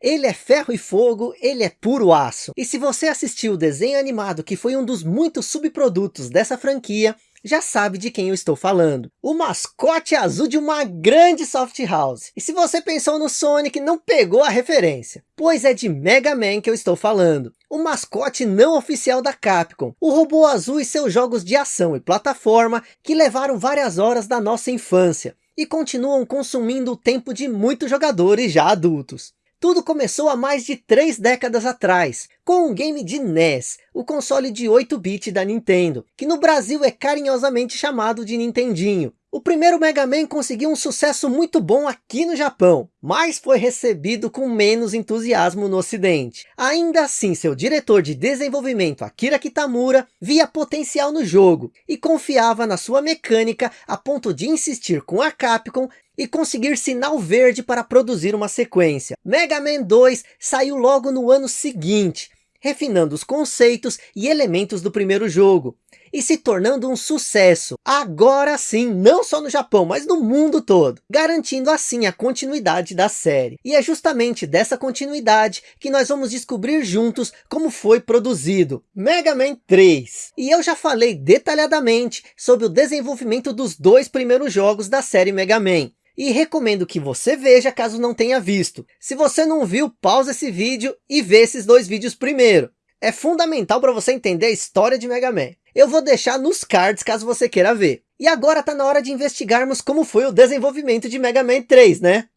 Ele é ferro e fogo, ele é puro aço. E se você assistiu o desenho animado, que foi um dos muitos subprodutos dessa franquia, já sabe de quem eu estou falando. O mascote azul de uma grande soft house. E se você pensou no Sonic, não pegou a referência. Pois é de Mega Man que eu estou falando. O mascote não oficial da Capcom. O robô azul e seus jogos de ação e plataforma que levaram várias horas da nossa infância. E continuam consumindo o tempo de muitos jogadores já adultos. Tudo começou há mais de três décadas atrás, com um game de NES, o console de 8-bit da Nintendo, que no Brasil é carinhosamente chamado de Nintendinho. O primeiro Mega Man conseguiu um sucesso muito bom aqui no Japão, mas foi recebido com menos entusiasmo no ocidente. Ainda assim, seu diretor de desenvolvimento, Akira Kitamura, via potencial no jogo, e confiava na sua mecânica a ponto de insistir com a Capcom e conseguir sinal verde para produzir uma sequência. Mega Man 2 saiu logo no ano seguinte, refinando os conceitos e elementos do primeiro jogo, e se tornando um sucesso, agora sim, não só no Japão, mas no mundo todo, garantindo assim a continuidade da série. E é justamente dessa continuidade que nós vamos descobrir juntos como foi produzido Mega Man 3. E eu já falei detalhadamente sobre o desenvolvimento dos dois primeiros jogos da série Mega Man, e recomendo que você veja caso não tenha visto. Se você não viu, pausa esse vídeo e vê esses dois vídeos primeiro. É fundamental para você entender a história de Mega Man. Eu vou deixar nos cards caso você queira ver. E agora está na hora de investigarmos como foi o desenvolvimento de Mega Man 3, né?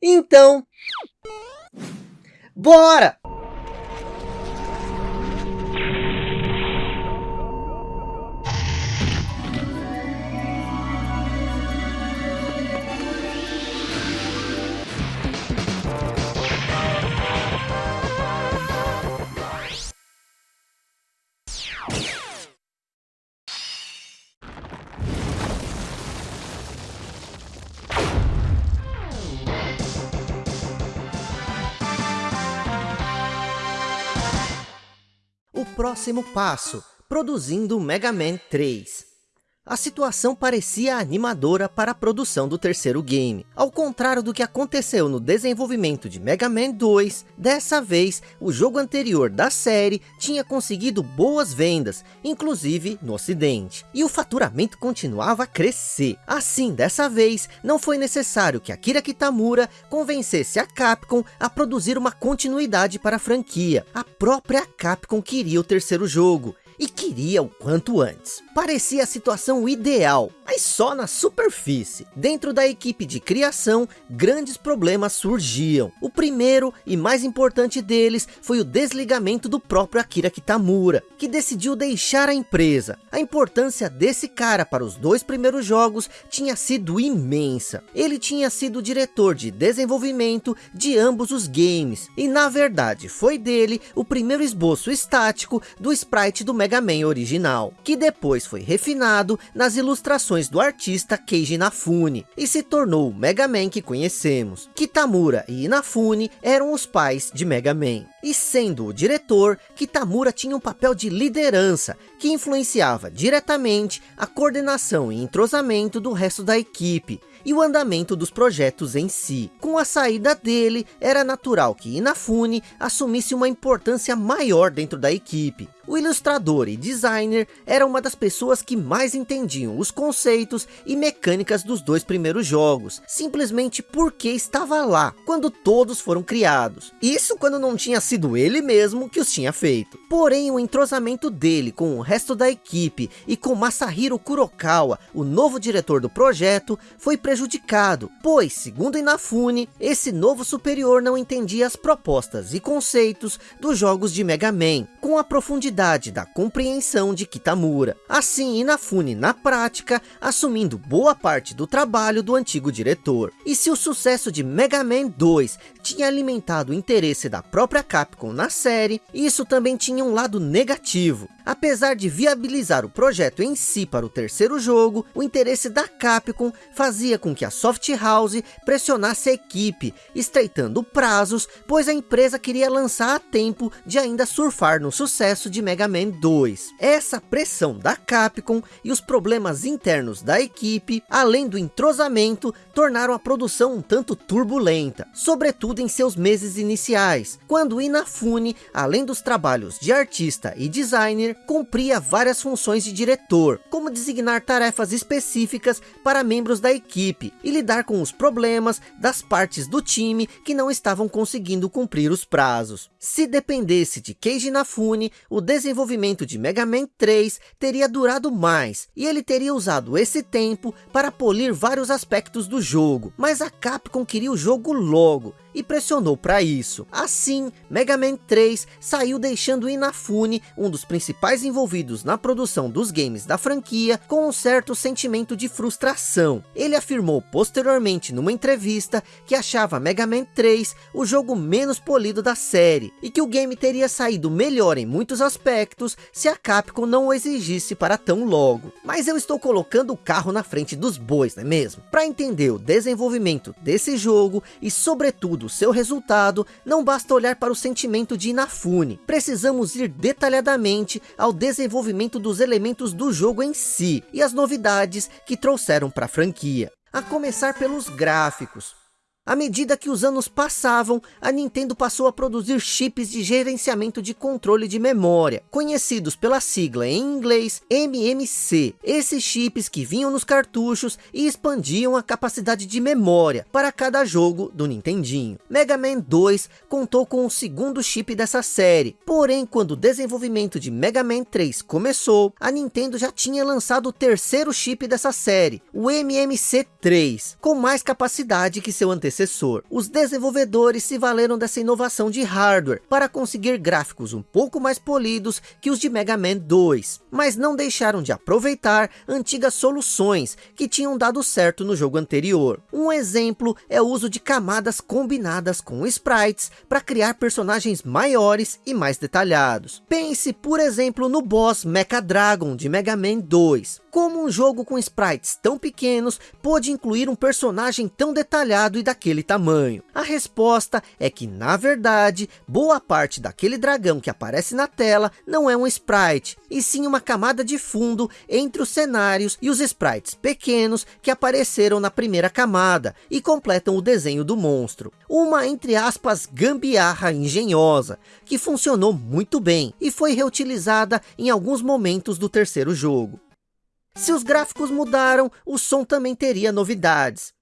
Então... Bora! Próximo passo, produzindo Mega Man 3. A situação parecia animadora para a produção do terceiro game. Ao contrário do que aconteceu no desenvolvimento de Mega Man 2, dessa vez o jogo anterior da série tinha conseguido boas vendas, inclusive no ocidente. E o faturamento continuava a crescer. Assim, dessa vez, não foi necessário que Akira Kitamura convencesse a Capcom a produzir uma continuidade para a franquia. A própria Capcom queria o terceiro jogo, e queria o quanto antes. Parecia a situação ideal, mas só na superfície. Dentro da equipe de criação, grandes problemas surgiam. O primeiro e mais importante deles foi o desligamento do próprio Akira Kitamura, que decidiu deixar a empresa. A importância desse cara para os dois primeiros jogos tinha sido imensa. Ele tinha sido diretor de desenvolvimento de ambos os games, e na verdade foi dele o primeiro esboço estático do sprite do Mega Man original, que depois foi refinado nas ilustrações do artista Keiji Inafune, e se tornou o Mega Man que conhecemos. Kitamura e Inafune eram os pais de Mega Man, e sendo o diretor, Kitamura tinha um papel de liderança, que influenciava diretamente a coordenação e entrosamento do resto da equipe, e o andamento dos projetos em si. Com a saída dele, era natural que Inafune assumisse uma importância maior dentro da equipe, o ilustrador e designer era uma das pessoas que mais entendiam os conceitos e mecânicas dos dois primeiros jogos, simplesmente porque estava lá, quando todos foram criados. Isso quando não tinha sido ele mesmo que os tinha feito. Porém, o entrosamento dele com o resto da equipe e com Masahiro Kurokawa, o novo diretor do projeto, foi prejudicado, pois, segundo Inafune, esse novo superior não entendia as propostas e conceitos dos jogos de Mega Man, com a profundidade da compreensão de Kitamura. Assim, Inafune, na prática, assumindo boa parte do trabalho do antigo diretor. E se o sucesso de Mega Man 2 tinha alimentado o interesse da própria Capcom na série, isso também tinha um lado negativo. Apesar de viabilizar o projeto em si para o terceiro jogo, o interesse da Capcom fazia com que a Soft House pressionasse a equipe, estreitando prazos, pois a empresa queria lançar a tempo de ainda surfar no sucesso de Mega Man 2. Essa pressão da Capcom e os problemas internos da equipe, além do entrosamento, tornaram a produção um tanto turbulenta, sobretudo em seus meses iniciais, quando Inafune, além dos trabalhos de artista e designer, cumpria várias funções de diretor, como designar tarefas específicas para membros da equipe e lidar com os problemas das partes do time que não estavam conseguindo cumprir os prazos. Se dependesse de Keiji Inafune, o desenvolvimento de Mega Man 3 teria durado mais, e ele teria usado esse tempo para polir vários aspectos do jogo, mas a Capcom queria o jogo logo, e pressionou para isso. Assim, Mega Man 3 saiu deixando Inafune, um dos principais envolvidos na produção dos games da franquia, com um certo sentimento de frustração. Ele afirmou posteriormente numa entrevista que achava Mega Man 3 o jogo menos polido da série, e que o game teria saído melhor em muitos aspectos se a Capcom não o exigisse para tão logo. Mas eu estou colocando o carro na frente dos bois, não é mesmo? Para entender o desenvolvimento desse jogo e sobretudo do seu resultado, não basta olhar para o sentimento de Inafune. Precisamos ir detalhadamente ao desenvolvimento dos elementos do jogo em si e as novidades que trouxeram para a franquia. A começar pelos gráficos. À medida que os anos passavam, a Nintendo passou a produzir chips de gerenciamento de controle de memória, conhecidos pela sigla em inglês MMC. Esses chips que vinham nos cartuchos e expandiam a capacidade de memória para cada jogo do Nintendinho. Mega Man 2 contou com o segundo chip dessa série, porém quando o desenvolvimento de Mega Man 3 começou, a Nintendo já tinha lançado o terceiro chip dessa série, o MMC3, com mais capacidade que seu antecessor antecessor. Os desenvolvedores se valeram dessa inovação de hardware para conseguir gráficos um pouco mais polidos que os de Mega Man 2, mas não deixaram de aproveitar antigas soluções que tinham dado certo no jogo anterior. Um exemplo é o uso de camadas combinadas com sprites para criar personagens maiores e mais detalhados. Pense, por exemplo, no boss Mecha Dragon de Mega Man 2. Como um jogo com sprites tão pequenos pôde incluir um personagem tão detalhado e daquele tamanho? A resposta é que, na verdade, boa parte daquele dragão que aparece na tela não é um sprite, e sim uma camada de fundo entre os cenários e os sprites pequenos que apareceram na primeira camada e completam o desenho do monstro. Uma, entre aspas, gambiarra engenhosa, que funcionou muito bem e foi reutilizada em alguns momentos do terceiro jogo. Se os gráficos mudaram, o som também teria novidades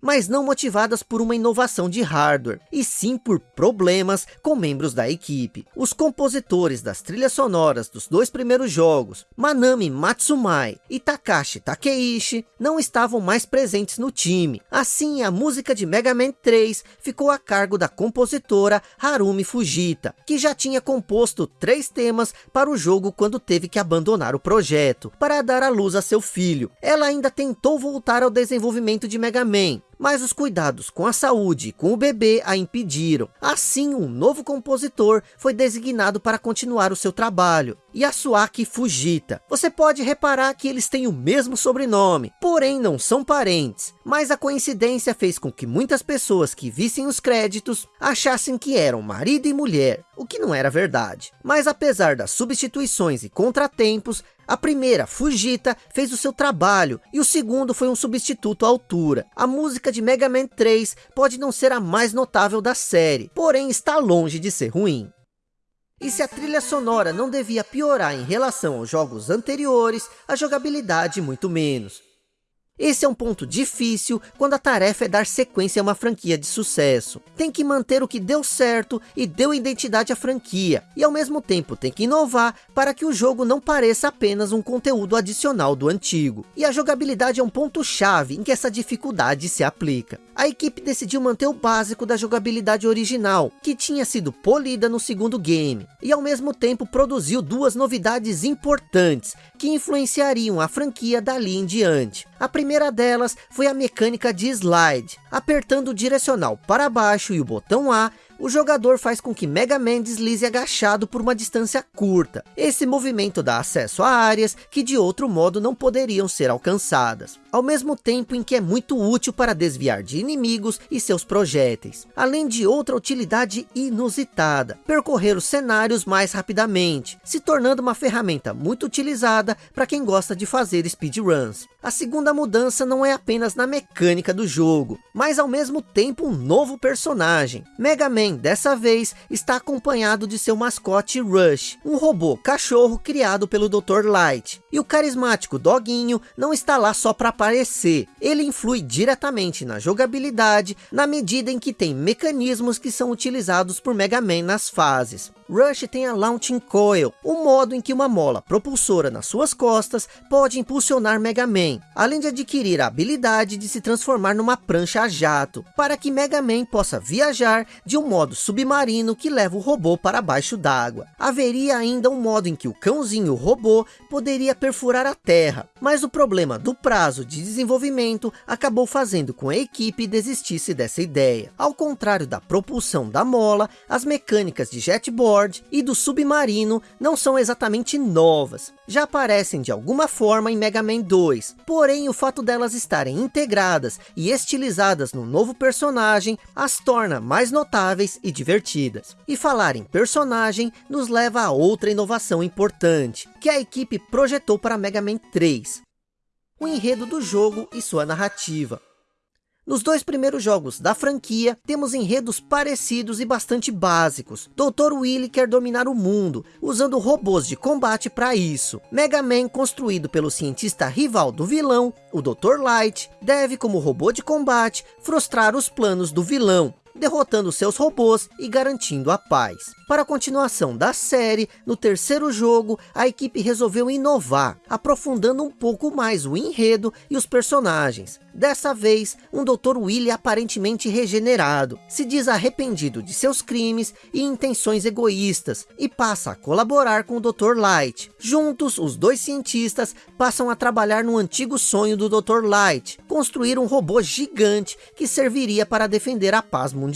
mas não motivadas por uma inovação de hardware, e sim por problemas com membros da equipe. Os compositores das trilhas sonoras dos dois primeiros jogos, Manami Matsumai e Takashi Takeishi, não estavam mais presentes no time. Assim, a música de Mega Man 3 ficou a cargo da compositora Harumi Fujita, que já tinha composto três temas para o jogo quando teve que abandonar o projeto, para dar à luz a seu filho. Ela ainda tentou voltar ao desenvolvimento de Mega Man, mas os cuidados com a saúde e com o bebê a impediram. Assim, um novo compositor foi designado para continuar o seu trabalho, Yasuaki Fujita. Você pode reparar que eles têm o mesmo sobrenome, porém não são parentes, mas a coincidência fez com que muitas pessoas que vissem os créditos achassem que eram marido e mulher, o que não era verdade. Mas apesar das substituições e contratempos, a primeira, Fujita, fez o seu trabalho, e o segundo foi um substituto à altura. A música de Mega Man 3 pode não ser a mais notável da série, porém está longe de ser ruim. E se a trilha sonora não devia piorar em relação aos jogos anteriores, a jogabilidade muito menos. Esse é um ponto difícil quando a tarefa é dar sequência a uma franquia de sucesso. Tem que manter o que deu certo e deu identidade à franquia, e ao mesmo tempo tem que inovar para que o jogo não pareça apenas um conteúdo adicional do antigo. E a jogabilidade é um ponto chave em que essa dificuldade se aplica. A equipe decidiu manter o básico da jogabilidade original, que tinha sido polida no segundo game, e ao mesmo tempo produziu duas novidades importantes, que influenciariam a franquia dali em diante. A primeira delas foi a mecânica de slide. Apertando o direcional para baixo e o botão A, o jogador faz com que Mega Man deslize agachado por uma distância curta. Esse movimento dá acesso a áreas que de outro modo não poderiam ser alcançadas. Ao mesmo tempo em que é muito útil para desviar de inimigos e seus projéteis. Além de outra utilidade inusitada, percorrer os cenários mais rapidamente, se tornando uma ferramenta muito utilizada para quem gosta de fazer speedruns. A segunda mudança não é apenas na mecânica do jogo, mas ao mesmo tempo um novo personagem. Mega Man, dessa vez, está acompanhado de seu mascote Rush, um robô cachorro criado pelo Dr. Light. E o carismático Doguinho não está lá só para aparecer, ele influi diretamente na jogabilidade, na medida em que tem mecanismos que são utilizados por Mega Man nas fases. Rush tem a Launching Coil, o um modo em que uma mola propulsora nas suas costas pode impulsionar Mega Man, além de adquirir a habilidade de se transformar numa prancha a jato, para que Mega Man possa viajar de um modo submarino que leva o robô para baixo d'água. Haveria ainda um modo em que o cãozinho robô poderia perfurar a terra, mas o problema do prazo de desenvolvimento acabou fazendo com a equipe desistisse dessa ideia. Ao contrário da propulsão da mola, as mecânicas de jetboard e do submarino não são exatamente novas. Já aparecem de alguma forma em Mega Man 2. Porém, o fato delas estarem integradas e estilizadas no novo personagem as torna mais notáveis e divertidas. E falar em personagem nos leva a outra inovação importante, que a equipe projetou para Mega Man 3. O enredo do jogo e sua narrativa. Nos dois primeiros jogos da franquia, temos enredos parecidos e bastante básicos. Dr. Willy quer dominar o mundo, usando robôs de combate para isso. Mega Man, construído pelo cientista rival do vilão, o Dr. Light, deve, como robô de combate, frustrar os planos do vilão, derrotando seus robôs e garantindo a paz. Para a continuação da série, no terceiro jogo, a equipe resolveu inovar, aprofundando um pouco mais o enredo e os personagens. Dessa vez, um Dr. Willy aparentemente regenerado, se diz arrependido de seus crimes e intenções egoístas, e passa a colaborar com o Dr. Light. Juntos, os dois cientistas passam a trabalhar no antigo sonho do Dr. Light, construir um robô gigante que serviria para defender a paz mundial.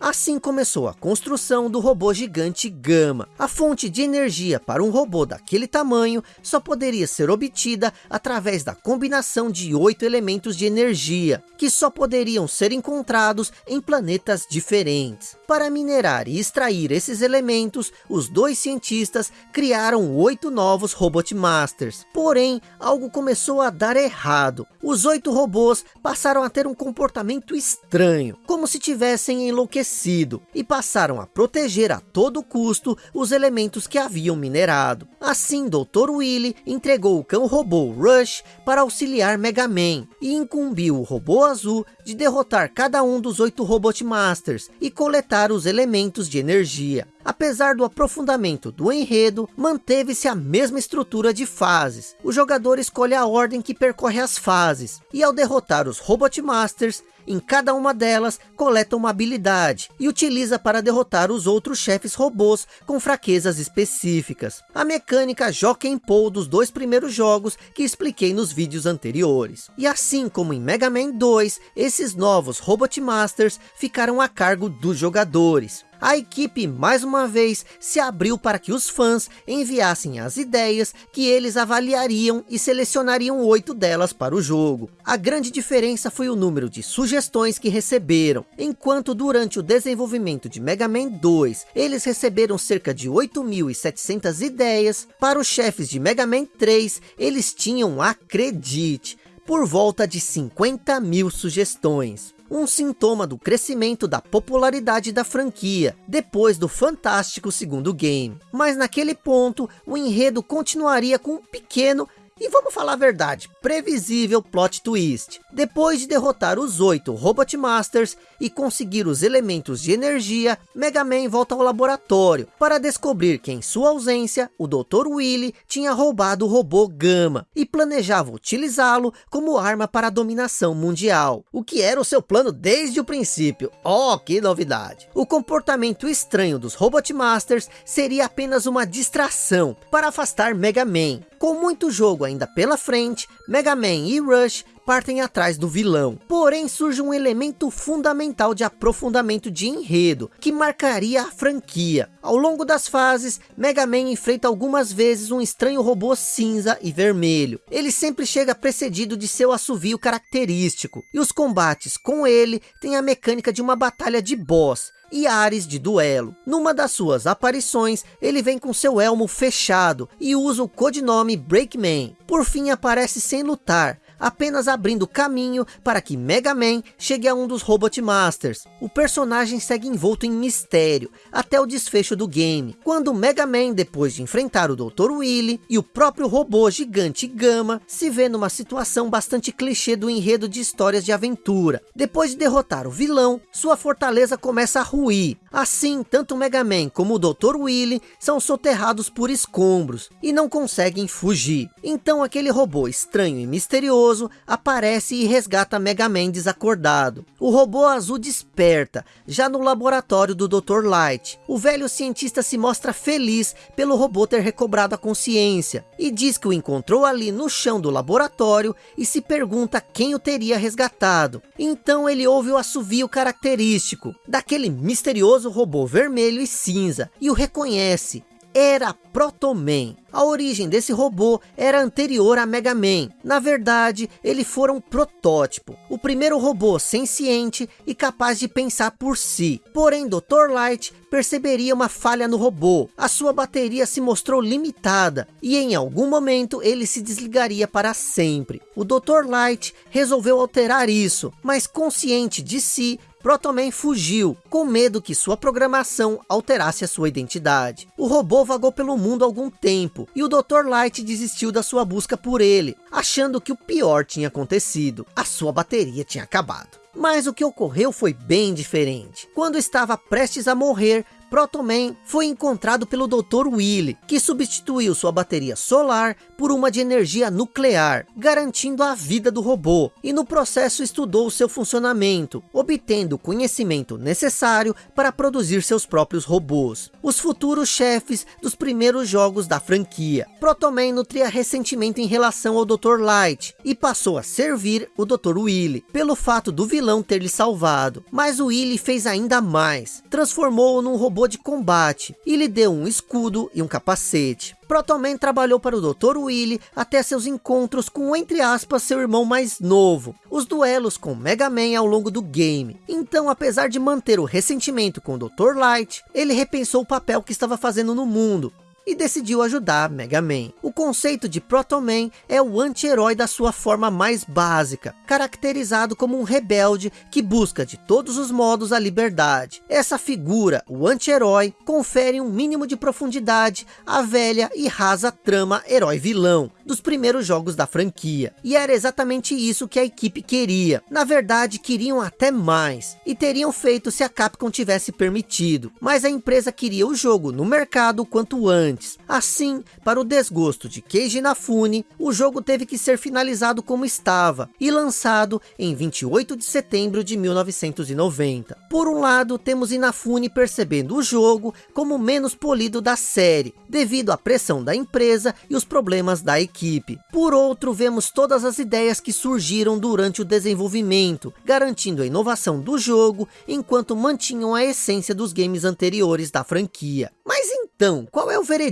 Assim começou a construção do robô gigante Gama. A fonte de energia para um robô daquele tamanho só poderia ser obtida através da combinação de oito elementos de energia energia, que só poderiam ser encontrados em planetas diferentes. Para minerar e extrair esses elementos, os dois cientistas criaram oito novos Robot Masters. Porém, algo começou a dar errado. Os oito robôs passaram a ter um comportamento estranho, como se tivessem enlouquecido, e passaram a proteger a todo custo os elementos que haviam minerado. Assim, Dr. Willy entregou o cão robô Rush para auxiliar Mega Man, e incumbiu o robô azul de derrotar cada um dos oito Robot Masters e coletar os elementos de energia. Apesar do aprofundamento do enredo, manteve-se a mesma estrutura de fases. O jogador escolhe a ordem que percorre as fases, e ao derrotar os Robot Masters, em cada uma delas, coleta uma habilidade e utiliza para derrotar os outros chefes robôs com fraquezas específicas. A mecânica Jockey Pole dos dois primeiros jogos que expliquei nos vídeos anteriores. E assim como em Mega Man 2, esses novos Robot Masters ficaram a cargo dos jogadores a equipe mais uma vez se abriu para que os fãs enviassem as ideias que eles avaliariam e selecionariam oito delas para o jogo. A grande diferença foi o número de sugestões que receberam, enquanto durante o desenvolvimento de Mega Man 2, eles receberam cerca de 8.700 ideias, para os chefes de Mega Man 3, eles tinham, acredite, por volta de 50 mil sugestões um sintoma do crescimento da popularidade da franquia, depois do fantástico segundo game. Mas naquele ponto, o enredo continuaria com um pequeno e vamos falar a verdade, previsível plot twist. Depois de derrotar os oito Robot Masters e conseguir os elementos de energia, Mega Man volta ao laboratório para descobrir que em sua ausência, o Dr. Willy tinha roubado o robô Gama e planejava utilizá-lo como arma para a dominação mundial. O que era o seu plano desde o princípio. Oh, que novidade! O comportamento estranho dos Robot Masters seria apenas uma distração para afastar Mega Man. Com muito jogo ainda pela frente, Mega Man e Rush partem atrás do vilão. Porém, surge um elemento fundamental de aprofundamento de enredo, que marcaria a franquia. Ao longo das fases, Mega Man enfrenta algumas vezes um estranho robô cinza e vermelho. Ele sempre chega precedido de seu assovio característico, e os combates com ele têm a mecânica de uma batalha de boss, e ares de duelo. Numa das suas aparições, ele vem com seu elmo fechado e usa o codinome Breakman. Por fim aparece sem lutar, apenas abrindo caminho para que Mega Man chegue a um dos Robot Masters. O personagem segue envolto em mistério, até o desfecho do game, quando Mega Man, depois de enfrentar o Dr. Willy e o próprio robô gigante Gama, se vê numa situação bastante clichê do enredo de histórias de aventura. Depois de derrotar o vilão, sua fortaleza começa a ruir. Assim, tanto Mega Man como o Dr. Willy são soterrados por escombros e não conseguem fugir. Então aquele robô estranho e misterioso aparece e resgata Mega Man desacordado. O robô azul desperta, já no laboratório do Dr. Light. O velho cientista se mostra feliz pelo robô ter recobrado a consciência. E diz que o encontrou ali no chão do laboratório e se pergunta quem o teria resgatado. Então ele ouve o assovio característico daquele misterioso robô vermelho e cinza e o reconhece era Protoman. A origem desse robô era anterior a Mega Man. Na verdade, ele fora um protótipo. O primeiro robô senciente e capaz de pensar por si. Porém, Dr. Light perceberia uma falha no robô. A sua bateria se mostrou limitada. E em algum momento, ele se desligaria para sempre. O Dr. Light resolveu alterar isso. Mas consciente de si, Protoman fugiu, com medo que sua programação alterasse a sua identidade. O robô vagou pelo mundo algum tempo, e o Dr. Light desistiu da sua busca por ele, achando que o pior tinha acontecido. A sua bateria tinha acabado. Mas o que ocorreu foi bem diferente. Quando estava prestes a morrer, Protoman foi encontrado pelo Dr. Willy, que substituiu sua bateria solar por uma de energia nuclear, garantindo a vida do robô, e no processo estudou seu funcionamento, obtendo o conhecimento necessário para produzir seus próprios robôs, os futuros chefes dos primeiros jogos da franquia. Protoman nutria ressentimento em relação ao Dr. Light, e passou a servir o Dr. Willy, pelo fato do vilão ter lhe salvado, mas o Willy fez ainda mais, transformou-o num robô de combate e lhe deu um escudo e um capacete. Protoman trabalhou para o Dr. Willy até seus encontros com, entre aspas, seu irmão mais novo, os duelos com Mega Man ao longo do game. Então, apesar de manter o ressentimento com o Dr. Light, ele repensou o papel que estava fazendo no mundo, e decidiu ajudar Mega Man. O conceito de Proto Man é o anti-herói da sua forma mais básica, caracterizado como um rebelde que busca de todos os modos a liberdade. Essa figura, o anti-herói, confere um mínimo de profundidade à velha e rasa trama herói-vilão dos primeiros jogos da franquia. E era exatamente isso que a equipe queria. Na verdade, queriam até mais. E teriam feito se a Capcom tivesse permitido. Mas a empresa queria o jogo no mercado quanto antes antes. Assim, para o desgosto de Keiji Inafune, o jogo teve que ser finalizado como estava e lançado em 28 de setembro de 1990. Por um lado, temos Inafune percebendo o jogo como menos polido da série, devido à pressão da empresa e os problemas da equipe. Por outro, vemos todas as ideias que surgiram durante o desenvolvimento, garantindo a inovação do jogo, enquanto mantinham a essência dos games anteriores da franquia. Mas então, qual é o veredito?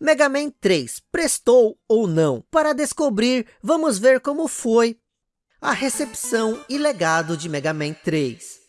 Mega Man 3 prestou ou não? Para descobrir, vamos ver como foi a recepção e legado de Mega Man 3.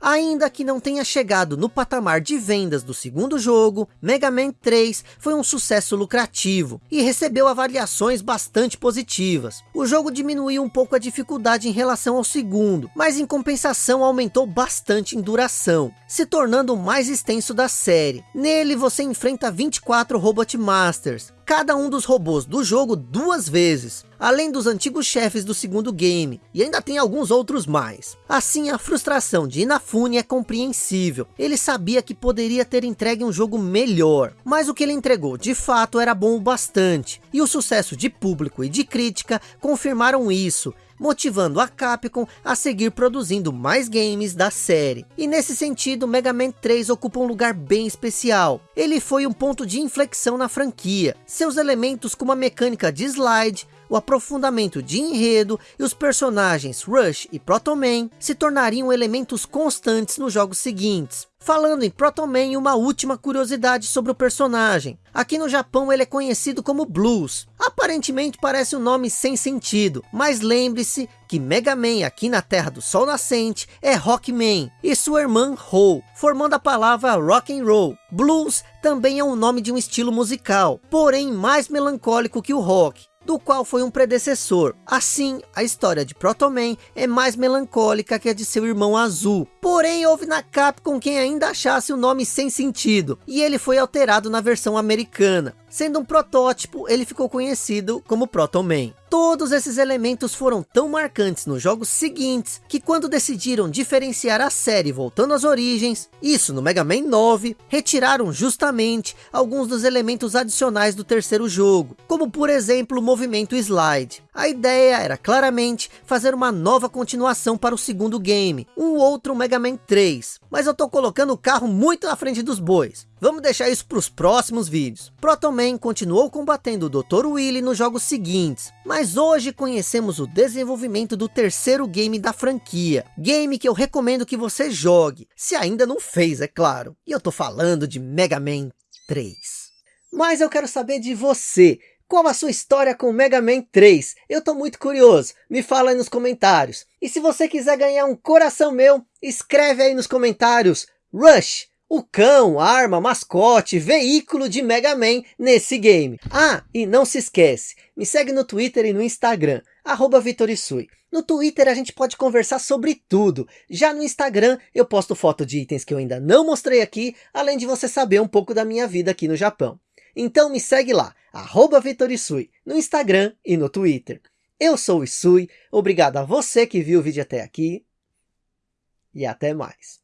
Ainda que não tenha chegado no patamar de vendas do segundo jogo, Mega Man 3 foi um sucesso lucrativo e recebeu avaliações bastante positivas. O jogo diminuiu um pouco a dificuldade em relação ao segundo, mas em compensação aumentou bastante em duração, se tornando o mais extenso da série. Nele você enfrenta 24 Robot Masters, cada um dos robôs do jogo duas vezes, além dos antigos chefes do segundo game, e ainda tem alguns outros mais. Assim, a frustração de Inafune é compreensível, ele sabia que poderia ter entregue um jogo melhor, mas o que ele entregou de fato era bom o bastante, e o sucesso de público e de crítica confirmaram isso, motivando a Capcom a seguir produzindo mais games da série. E nesse sentido, Mega Man 3 ocupa um lugar bem especial. Ele foi um ponto de inflexão na franquia. Seus elementos como a mecânica de slide, o aprofundamento de enredo e os personagens Rush e Proto Man se tornariam elementos constantes nos jogos seguintes. Falando em Proto Man, uma última curiosidade sobre o personagem. Aqui no Japão ele é conhecido como Blues. Aparentemente parece um nome sem sentido, mas lembre-se que Mega Man aqui na Terra do Sol Nascente é Rockman e sua irmã Ho, formando a palavra Rock and Roll. Blues também é um nome de um estilo musical, porém mais melancólico que o rock do qual foi um predecessor. Assim, a história de Proto Man é mais melancólica que a de seu irmão azul. Porém, houve na Capcom quem ainda achasse o nome sem sentido, e ele foi alterado na versão americana. Sendo um protótipo, ele ficou conhecido como Proto Man. Todos esses elementos foram tão marcantes nos jogos seguintes, que quando decidiram diferenciar a série voltando às origens, isso no Mega Man 9, retiraram justamente alguns dos elementos adicionais do terceiro jogo, como por exemplo o movimento slide. A ideia era claramente fazer uma nova continuação para o segundo game, um outro Mega Man 3, mas eu tô colocando o carro muito à frente dos bois. Vamos deixar isso para os próximos vídeos. Proto Man continuou combatendo o Dr. Willy nos jogos seguintes, mas hoje conhecemos o desenvolvimento do terceiro game da franquia. Game que eu recomendo que você jogue, se ainda não fez, é claro. E eu tô falando de Mega Man 3. Mas eu quero saber de você. Qual a sua história com Mega Man 3? Eu tô muito curioso, me fala aí nos comentários. E se você quiser ganhar um coração meu, escreve aí nos comentários, Rush! O cão, arma, mascote, veículo de Mega Man nesse game. Ah, e não se esquece, me segue no Twitter e no Instagram, arroba Vitorisui. No Twitter a gente pode conversar sobre tudo. Já no Instagram eu posto foto de itens que eu ainda não mostrei aqui, além de você saber um pouco da minha vida aqui no Japão. Então me segue lá, arroba Vitorisui, no Instagram e no Twitter. Eu sou o Isui, obrigado a você que viu o vídeo até aqui, e até mais.